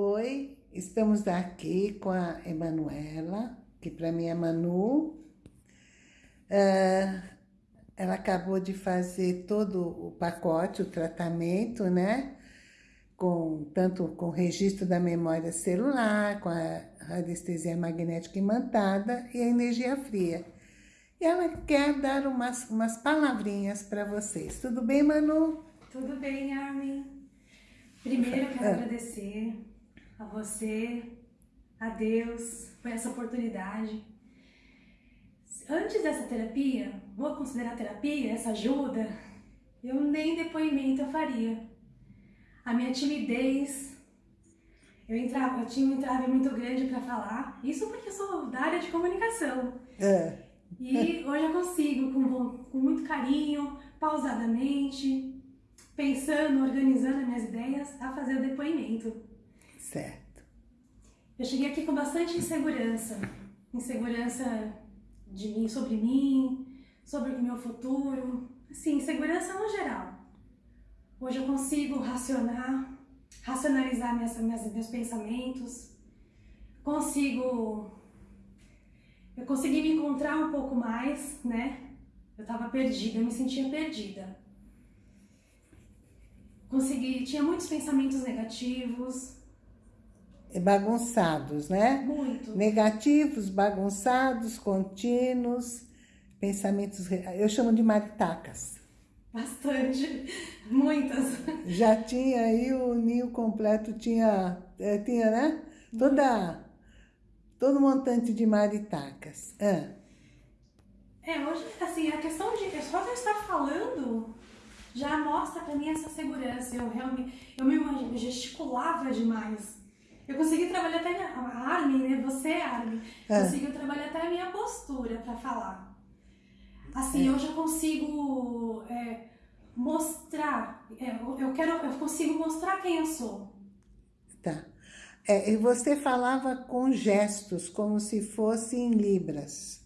Oi, estamos aqui com a Emanuela, que para mim é Manu. Uh, ela acabou de fazer todo o pacote, o tratamento, né? Com, tanto com registro da memória celular, com a radiestesia magnética imantada e a energia fria. E ela quer dar umas, umas palavrinhas para vocês. Tudo bem, Manu? Tudo bem, Armin. Primeiro, quero ah. agradecer a você, a Deus, por essa oportunidade. Antes dessa terapia, vou considerar terapia, essa ajuda, eu nem depoimento eu faria. A minha timidez, eu entrava, eu tinha um entrave muito grande para falar, isso porque eu sou da área de comunicação. É. E hoje eu consigo, com, com muito carinho, pausadamente, pensando, organizando as minhas ideias, a fazer o depoimento. Certo. Eu cheguei aqui com bastante insegurança. Insegurança de mim, sobre mim, sobre o meu futuro. Assim, insegurança no geral. Hoje eu consigo racionar, racionalizar minhas, minhas, meus pensamentos. Consigo... Eu consegui me encontrar um pouco mais, né? Eu estava perdida, eu me sentia perdida. Consegui, tinha muitos pensamentos negativos, bagunçados, né? Muito. Negativos, bagunçados, contínuos, pensamentos... Eu chamo de maritacas. Bastante, muitas. Já tinha aí o ninho completo, tinha, é, tinha né? Toda, todo montante de maritacas. Ah. É, hoje, assim, a questão de... Só de estar falando já mostra pra mim essa segurança. Eu realmente, eu me gesticulava demais eu consegui trabalhar até minha, a Armin, né? Você, Armin, é. conseguiu trabalhar até a minha postura para falar. Assim, é. eu já consigo é, mostrar, é, eu quero, eu consigo mostrar quem eu sou. Tá. É, e você falava com gestos, como se fossem libras,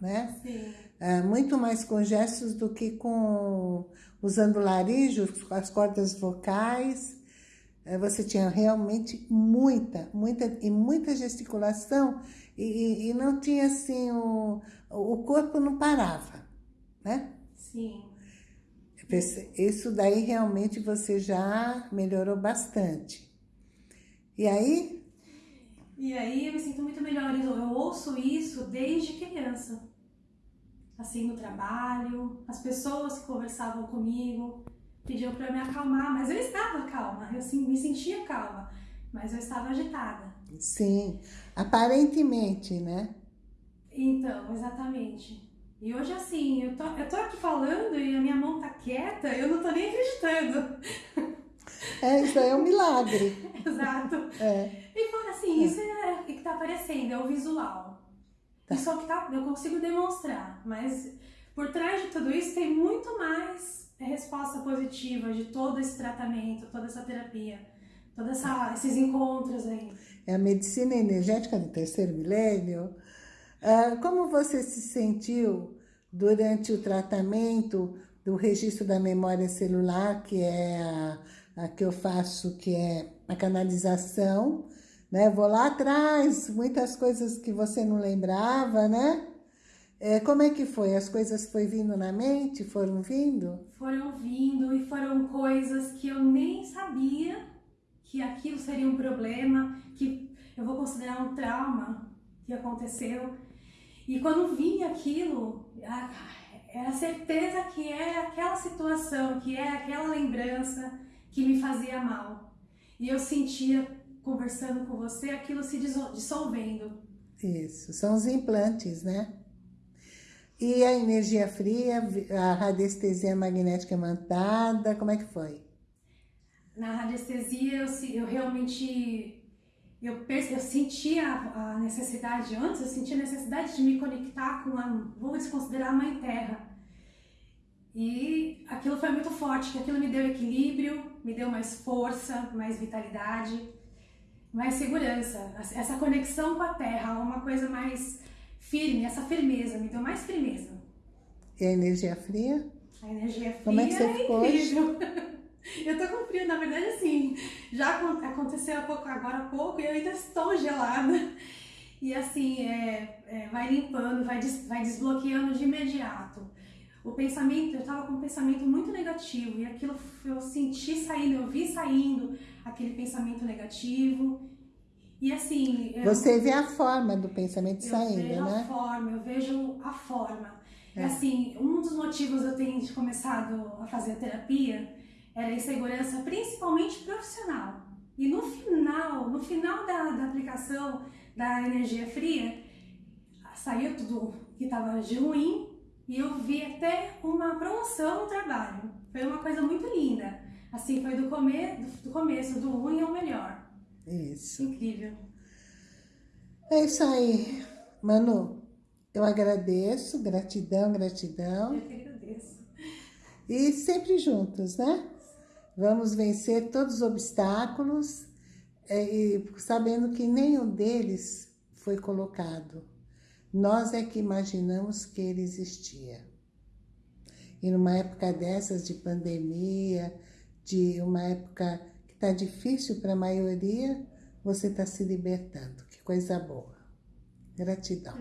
né? Sim. É, muito mais com gestos do que com usando laríngeo, as cordas vocais você tinha realmente muita, muita e muita gesticulação e, e não tinha assim, o, o corpo não parava, né? Sim. Isso daí realmente você já melhorou bastante. E aí? E aí eu me sinto muito melhor. Eu ouço isso desde criança. Assim, no trabalho, as pessoas que conversavam comigo, pediu para me acalmar, mas eu estava calma, eu assim, me sentia calma, mas eu estava agitada. Sim, aparentemente, né? Então, exatamente. E hoje, assim, eu tô, eu tô aqui falando e a minha mão tá quieta, eu não tô nem acreditando. É, isso aí é um milagre. Exato. É. E fora assim, é. isso é o que tá aparecendo, é o visual. Tá. Isso é o que tá, eu consigo demonstrar, mas por trás de tudo isso tem muito mais é resposta positiva de todo esse tratamento, toda essa terapia, todos esses encontros aí. É a medicina energética do terceiro milênio. Ah, como você se sentiu durante o tratamento do registro da memória celular, que é a, a que eu faço, que é a canalização, né? Vou lá atrás, muitas coisas que você não lembrava, né? É, como é que foi? As coisas foi vindo na mente? Foram vindo? Foram vindo e foram coisas que eu nem sabia que aquilo seria um problema, que eu vou considerar um trauma que aconteceu. E quando vinha aquilo, era a certeza que é aquela situação, que é aquela lembrança que me fazia mal. E eu sentia, conversando com você, aquilo se dissolvendo. Isso, são os implantes, né? E a energia fria, a radiestesia magnética imantada, como é que foi? Na radiestesia, eu, eu realmente eu, eu sentia a necessidade, antes eu sentia a necessidade de me conectar com a, vou desconsiderar a Mãe Terra. E aquilo foi muito forte, que aquilo me deu equilíbrio, me deu mais força, mais vitalidade, mais segurança. Essa conexão com a Terra, uma coisa mais firme, essa firmeza, me deu mais firmeza. E a energia fria? A energia fria Como é que você é ficou incrível. Eu tô com frio, na verdade, assim, já aconteceu há pouco, agora há pouco e eu ainda estou gelada. E assim, é, é, vai limpando, vai, des, vai desbloqueando de imediato. O pensamento, eu tava com um pensamento muito negativo e aquilo eu senti saindo, eu vi saindo aquele pensamento negativo. E assim. Você vê a forma do pensamento saindo, né? Eu vejo a forma, eu vejo a forma. É. Assim, um dos motivos eu tenho começado a fazer a terapia era a insegurança, principalmente profissional. E no final, no final da, da aplicação da energia fria, saiu tudo que estava de ruim e eu vi até uma promoção no trabalho. Foi uma coisa muito linda. Assim, foi do, come do, do começo, do ruim ao melhor. Isso. Incrível. É isso aí. Manu, eu agradeço, gratidão, gratidão. Eu que agradeço. E sempre juntos, né? Vamos vencer todos os obstáculos, é, e sabendo que nenhum deles foi colocado. Nós é que imaginamos que ele existia. E numa época dessas de pandemia, de uma época está difícil para a maioria, você está se libertando. Que coisa boa. Gratidão.